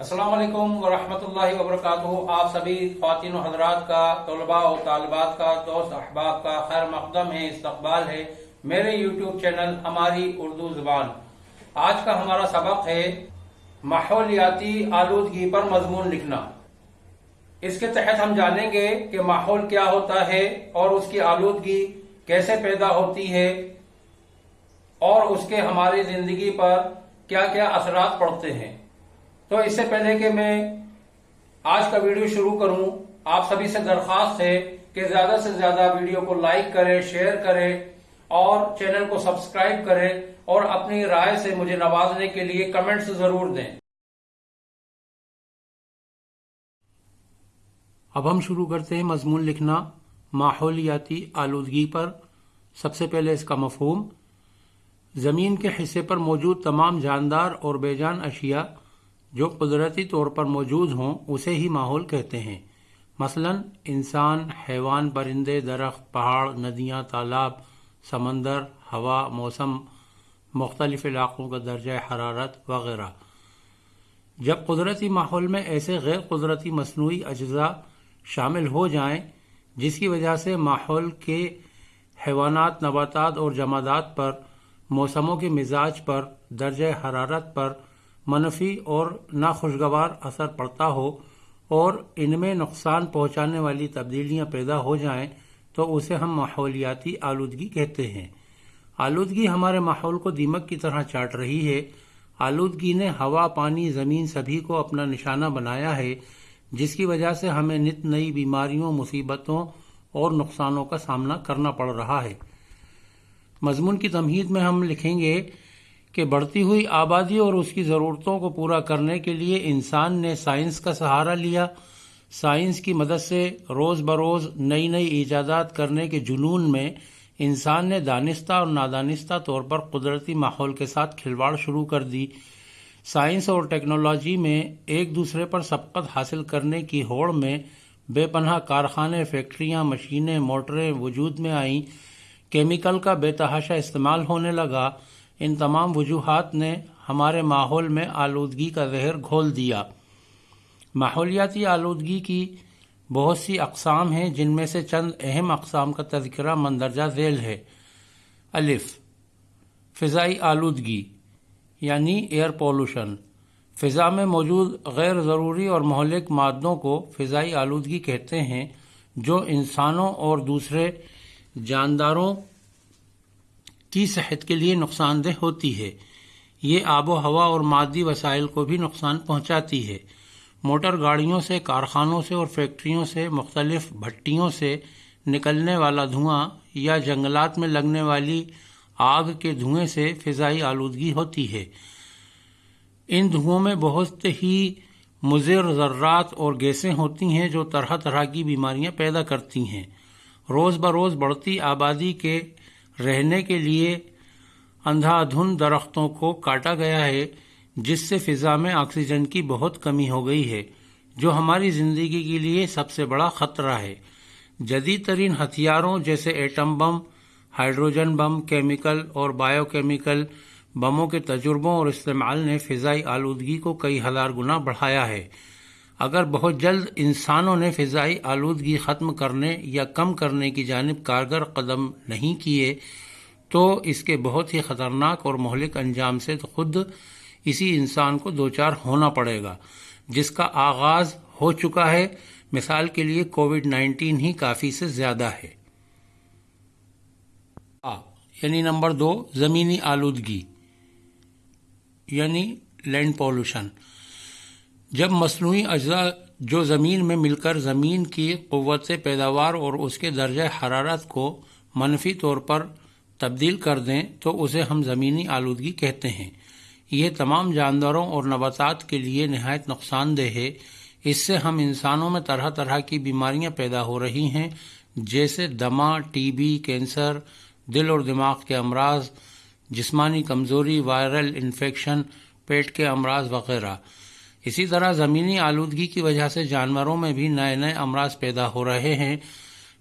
السلام علیکم ورحمۃ اللہ وبرکاتہ۔ آپ سبھی خواتین و حضرات کا، طلباء و طالبات کا، دوست احباب کا خیر مقدم ہے، استقبال ہے۔ میرے یوٹیوب چینل ہماری اردو زبان۔ آج کا ہمارا سبق ہے ماحولیاتی آلودگی پر مضمون لکھنا۔ اس کے تحت ہم جانیں گے کہ ماحول کیا ہوتا ہے اور اس کی آلودگی کیسے پیدا ہوتی ہے اور اس کے ہماری زندگی پر کیا کیا اثرات پڑتے ہیں۔ تو اس سے پہلے کہ میں آج کا ویڈیو شروع کروں، آپ سبھی سے درخواست ہے کہ زیادہ سے زیادہ ویڈیو کو لائک کریں، شیئر کریں اور چینل کو سبسکرائب کریں اور اپنی رائے سے مجھے نوازنے کے لیے کمنٹس ضرور دیں۔ اب ہم شروع کرتے ہیں مضمون لکھنا، ماحولیاتی آلودگی پر۔ سب سے پہلے اس کا مفہوم، زمین کے حصے پر موجود تمام جاندار اور بے جان اشیاء جو قدرتی طور پر موجود ہوں اسے ہی ماحول کہتے ہیں۔ مثلا، انسان، حیوان، پرندے، درخت، پہاڑ، ندیاں، تالاب، سمندر، ہوا، موسم، مختلف علاقوں کا درجہ حرارت وغیرہ۔ جب قدرتی ماحول میں ایسے غیر قدرتی مصنوعی اجزاء شامل ہو جائیں، جس کی وجہ سے ماحول کے حیوانات، نباتات اور جمادات پر، موسموں کے مزاج پر، درجہ حرارت پر منفی اور ناخوشگوار اثر پڑتا ہو اور ان میں نقصان پہنچانے والی تبدیلیاں پیدا ہو جائیں تو اسے ہم ماحولیاتی آلودگی کہتے ہیں۔ آلودگی ہمارے ماحول کو دیمک کی طرح چاٹ رہی ہے۔ آلودگی نے ہوا، پانی، زمین سبھی کو اپنا نشانہ بنایا ہے، جس کی وجہ سے ہمیں نت نئی بیماریوں، مصیبتوں اور نقصانوں کا سامنا کرنا پڑ رہا ہے۔ مضمون کی تمہید میں ہم لکھیں گے کہ بڑھتی ہوئی آبادی اور اس کی ضرورتوں کو پورا کرنے کے لیے انسان نے سائنس کا سہارا لیا۔ سائنس کی مدد سے روز بروز نئی نئی ایجادات کرنے کے جنون میں انسان نے دانستہ اور نادانستہ طور پر قدرتی ماحول کے ساتھ کھلواڑ شروع کر دی۔ سائنس اور ٹیکنالوجی میں ایک دوسرے پر سبقت حاصل کرنے کی ہوڑ میں بے پناہ کارخانے، فیکٹریاں، مشینیں، موٹریں وجود میں آئیں۔ کیمیکل کا بے تحاشا استعمال ہونے لگا۔ ان تمام وجوہات نے ہمارے ماحول میں آلودگی کا زہر گھول دیا۔ ماحولیاتی آلودگی کی بہت سی اقسام ہیں جن میں سے چند اہم اقسام کا تذکرہ مندرجہ ذیل ہے۔ الف، فضائی آلودگی یعنی ایئر پولوشن۔ فضا میں موجود غیر ضروری اور مہلک مادوں کو فضائی آلودگی کہتے ہیں جو انسانوں اور دوسرے جانداروں کی صحت کے لیے نقصان دہ ہوتی ہے۔ یہ آب و ہوا اور مادی وسائل کو بھی نقصان پہنچاتی ہے۔ موٹر گاڑیوں سے، کارخانوں سے اور فیکٹریوں سے مختلف بھٹیوں سے نکلنے والا دھواں یا جنگلات میں لگنے والی آگ کے دھوئیں سے فضائی آلودگی ہوتی ہے۔ ان دھوؤں میں بہت ہی مضر ذرات اور گیسیں ہوتی ہیں جو طرح طرح کی بیماریاں پیدا کرتی ہیں۔ روز بروز بڑھتی آبادی کے رہنے کے لیے اندھا دھن درختوں کو کاٹا گیا ہے، جس سے فضا میں آکسیجن کی بہت کمی ہو گئی ہے، جو ہماری زندگی کے لیے سب سے بڑا خطرہ ہے۔ جدید ترین ہتھیاروں جیسے atom bomb, hydrogen bomb, chemical اور بایو کیمیکل بموں کے تجربوں اور استعمال نے فضائی آلودگی کو کئی ہزار گنا بڑھایا ہے۔ اگر بہت جلد انسانوں نے فضائی آلودگی ختم کرنے یا کم کرنے کی جانب کارگر قدم نہیں کیے، تو اس کے بہت ہی خطرناک اور مہلک انجام سے خود اسی انسان کو دوچار ہونا پڑے گا، جس کا آغاز ہو چکا ہے۔ مثال کے لیے کووڈ نائنٹین ہی کافی سے زیادہ ہے۔ آ یعنی نمبر دو، زمینی آلودگی یعنی لینڈ پولوشن۔ جب مصنوعی اجزاء جو زمین میں مل کر زمین کی قوت سے پیداوار اور اس کے درجہ حرارت کو منفی طور پر تبدیل کر دیں، تو اسے ہم زمینی آلودگی کہتے ہیں۔ یہ تمام جانداروں اور نباتات کے لیے نہایت نقصان دہ ہے۔ اس سے ہم انسانوں میں طرح طرح کی بیماریاں پیدا ہو رہی ہیں، جیسے دما ٹی بی، کینسر، دل اور دماغ کے امراض، جسمانی کمزوری، وائرل انفیکشن، پیٹ کے امراض وغیرہ۔ اسی طرح زمینی آلودگی کی وجہ سے جانوروں میں بھی نئے نئے امراض پیدا ہو رہے ہیں۔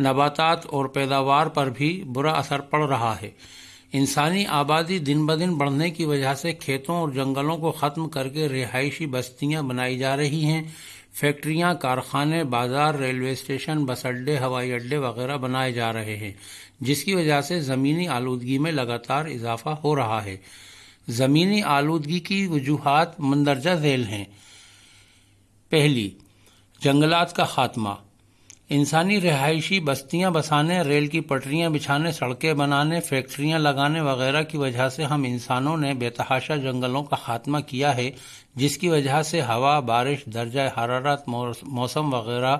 نباتات اور پیداوار پر بھی برا اثر پڑ رہا ہے۔ انسانی آبادی دن بدن بڑھنے کی وجہ سے کھیتوں اور جنگلوں کو ختم کر کے رہائشی بستیاں بنائی جا رہی ہیں۔ فیکٹریاں، کارخانے، بازار، ریلوے اسٹیشن، بس اڈے، ہوائی اڈے وغیرہ بنائے جا رہے ہیں، جس کی وجہ سے زمینی آلودگی میں لگاتار اضافہ ہو رہا ہے۔ زمینی آلودگی کی وجوہات مندرجہ ذیل ہیں۔ پہلی، جنگلات کا خاتمہ۔ انسانی رہائشی بستیاں بسانے، ریل کی پٹریاں بچھانے، سڑکیں بنانے، فیکٹریاں لگانے وغیرہ کی وجہ سے ہم انسانوں نے بے تحاشا جنگلوں کا خاتمہ کیا ہے، جس کی وجہ سے ہوا، بارش، درجہ حرارت موسم وغیرہ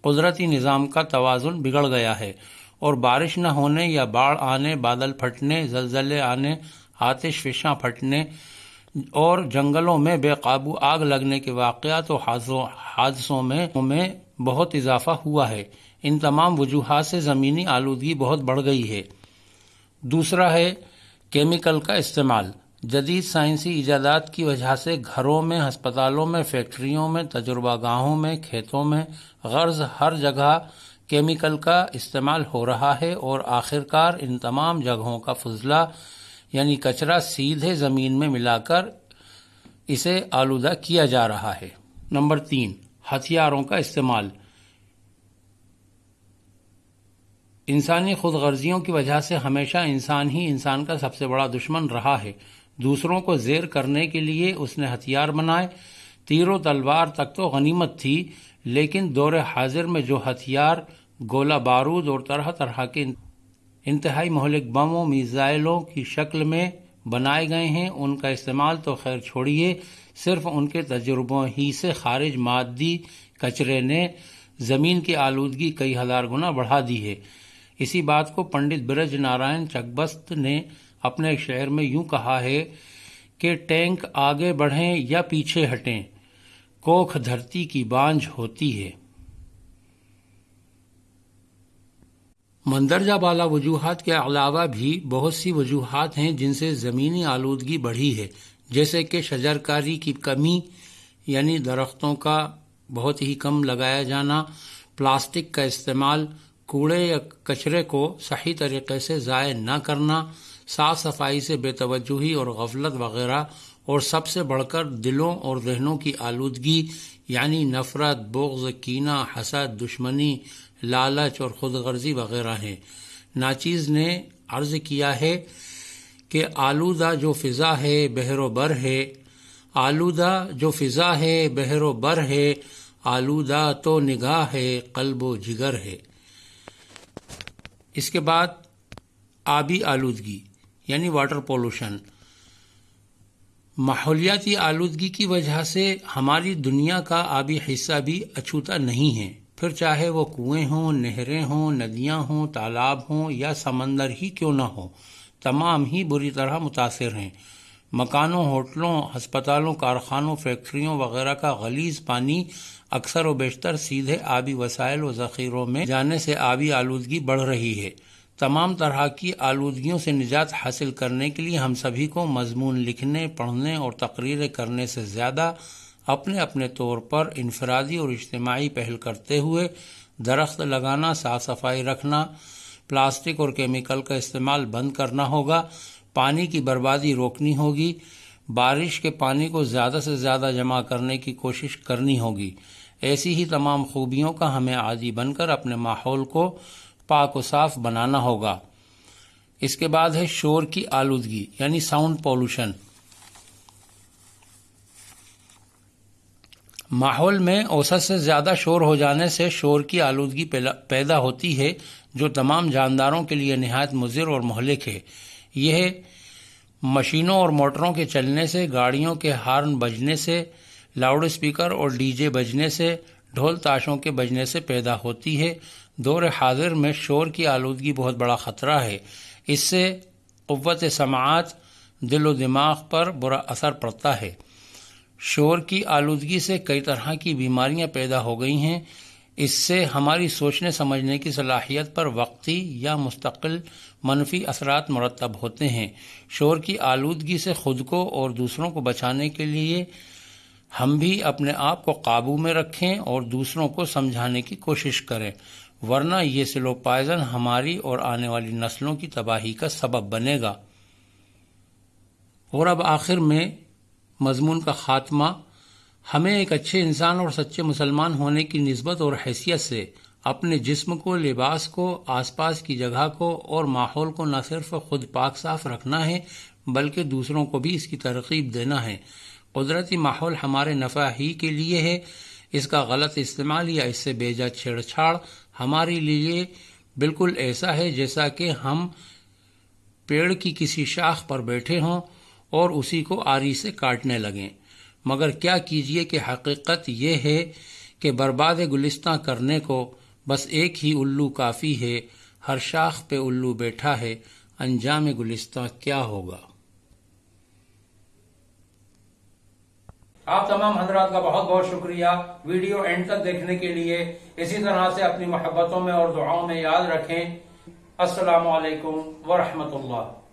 قدرتی نظام کا توازن بگڑ گیا ہے۔ اور بارش نہ ہونے یا باڑھ آنے، بادل پھٹنے، زلزلے آنے آتش فشاں پھٹنے اور جنگلوں میں بے قابو آگ لگنے کے واقعات و حادثوں میں بہت اضافہ ہوا ہے۔ ان تمام وجوہات سے زمینی آلودگی بہت بڑھ گئی ہے۔ دوسرا ہے کیمیکل کا استعمال۔ جدید سائنسی ایجادات کی وجہ سے گھروں میں، ہسپتالوں میں، فیکٹریوں میں، تجربہ گاہوں میں، کھیتوں میں غرض ہر جگہ کیمیکل کا استعمال ہو رہا ہے اور آخرکار ان تمام جگہوں کا فضلہ یعنی کچرا سیدھے زمین میں ملا کر اسے آلودہ کیا جا رہا ہے۔ نمبر تین، ہتھیاروں کا استعمال۔ انسانی خود غرضیوں کی وجہ سے ہمیشہ انسان ہی انسان کا سب سے بڑا دشمن رہا ہے۔ دوسروں کو زیر کرنے کے لیے اس نے ہتھیار بنائے۔ تیر و تلوار تک تو غنیمت تھی، لیکن دور حاضر میں جو ہتھیار، گولہ بارود اور طرح طرح کے انتہائی مہلک بموں، میزائلوں کی شکل میں بنائے گئے ہیں۔ ان کا استعمال تو خیر چھوڑیے، صرف ان کے تجربوں ہی سے خارج مادی کچرے نے زمین کی آلودگی کئی ہزار گنا بڑھا دی ہے۔ اسی بات کو پنڈت برج نارائن چکبست نے اپنے ایک شعر میں یوں کہا ہے کہ ٹینک آگے بڑھیں یا پیچھے ہٹیں، کوکھ دھرتی کی بانج ہوتی ہے۔ مندرجہ بالا وجوہات کے علاوہ بھی بہت سی وجوہات ہیں جن سے زمینی آلودگی بڑھی ہے، جیسے کہ شجرکاری کی کمی یعنی درختوں کا بہت ہی کم لگایا جانا، پلاسٹک کا استعمال، کوڑے یا کچرے کو صحیح طریقے سے ضائع نہ کرنا، صاف صفائی سے بے توجہی اور غفلت وغیرہ، اور سب سے بڑھ کر دلوں اور ذہنوں کی آلودگی یعنی نفرت، بغض، کینہ، حسد، دشمنی، لالچ اور خود غرضی وغیرہ ہیں۔ ناچیز نے عرض کیا ہے کہ آلودہ جو فضا ہے بحر و بر ہے۔ آلودہ جو فضا ہے بحر و بر ہے۔ آلودہ تو نگاہ ہے، قلب و جگر ہے۔ اس کے بعد آبی آلودگی یعنی واٹر پولوشن۔ ماحولیاتی آلودگی کی وجہ سے ہماری دنیا کا آبی حصہ بھی اچھوتا نہیں ہے۔ پھر چاہے وہ کنویں ہوں، نہریں ہوں، ندیاں ہوں، تالاب ہوں یا سمندر ہی کیوں نہ ہو، تمام ہی بری طرح متاثر ہیں۔ مکانوں، ہوٹلوں، ہسپتالوں، کارخانوں، فیکٹریوں وغیرہ کا غلیظ پانی اکثر و بیشتر سیدھے آبی وسائل و ذخیروں میں جانے سے آبی آلودگی بڑھ رہی ہے۔ تمام طرح کی آلودگیوں سے نجات حاصل کرنے کے لیے ہم سبھی کو مضمون لکھنے، پڑھنے اور تقریریں کرنے سے زیادہ اپنے اپنے طور پر انفرادی اور اجتماعی پہل کرتے ہوئے درخت لگانا، صاف صفائی رکھنا، پلاسٹک اور کیمیکل کا استعمال بند کرنا ہوگا، پانی کی بربادی روکنی ہوگی، بارش کے پانی کو زیادہ سے زیادہ جمع کرنے کی کوشش کرنی ہوگی۔ ایسی ہی تمام خوبیوں کا ہمیں عادی بن کر اپنے ماحول کو پاک و صاف بنانا ہوگا۔ اس کے بعد ہے شور کی آلودگی یعنی ساؤنڈ پولوشن ماحول میں اوسط سے زیادہ شور ہو جانے سے شور کی آلودگی پیدا ہوتی ہے، جو تمام جانداروں کے لیے نہایت مضر اور مہلک ہے۔ یہ مشینوں اور موٹروں کے چلنے سے، گاڑیوں کے ہارن بجنے سے، لاؤڈ اسپیکر اور ڈی جے بجنے سے ڈھول تاشوں کے بجنے سے پیدا ہوتی ہے۔ دور حاضر میں شور کی آلودگی بہت بڑا خطرہ ہے۔ اس سے قوت سماعت دل و دماغ پر برا اثر پڑتا ہے۔ شور کی آلودگی سے کئی طرح کی بیماریاں پیدا ہو گئی ہیں۔ اس سے ہماری سوچنے سمجھنے کی صلاحیت پر وقتی یا مستقل منفی اثرات مرتب ہوتے ہیں۔ شور کی آلودگی سے خود کو اور دوسروں کو بچانے کے لیے ہم بھی اپنے آپ کو قابو میں رکھیں اور دوسروں کو سمجھانے کی کوشش کریں، ورنہ یہ سلو پائزن ہماری اور آنے والی نسلوں کی تباہی کا سبب بنے گا۔ اور اب آخر میں مضمون کا خاتمہ، ہمیں ایک اچھے انسان اور سچے مسلمان ہونے کی نسبت اور حیثیت سے، اپنے جسم کو، لباس کو، آس پاس کی جگہ کو اور ماحول کو نہ صرف خود پاک صاف رکھنا ہے، بلکہ دوسروں کو بھی اس کی ترغیب دینا ہے۔ قدرتی ماحول ہمارے نفع ہی کے لیے ہے۔ اس کا غلط استعمال یا اس سے بیجا چھیڑ چھاڑ ہمارے لیے بالکل ایسا ہے جیسا کہ ہم پیڑ کی کسی شاخ پر بیٹھے ہوں اور اسی کو آری سے کاٹنے لگیں۔ مگر کیا کیجیے کہ حقیقت یہ ہے کہ برباد گلستہ کرنے کو بس ایک ہی الو کافی ہے۔ ہر شاخ پہ الو بیٹھا ہے۔ انجام گلستہ کیا ہوگا؟ آپ تمام حضرات کا بہت بہت شکریہ ویڈیو اینڈ تک دیکھنے کے لیے۔ اسی طرح سے اپنی محبتوں میں اور دعاؤں میں یاد رکھیں۔ السلام علیکم ورحمۃ اللہ۔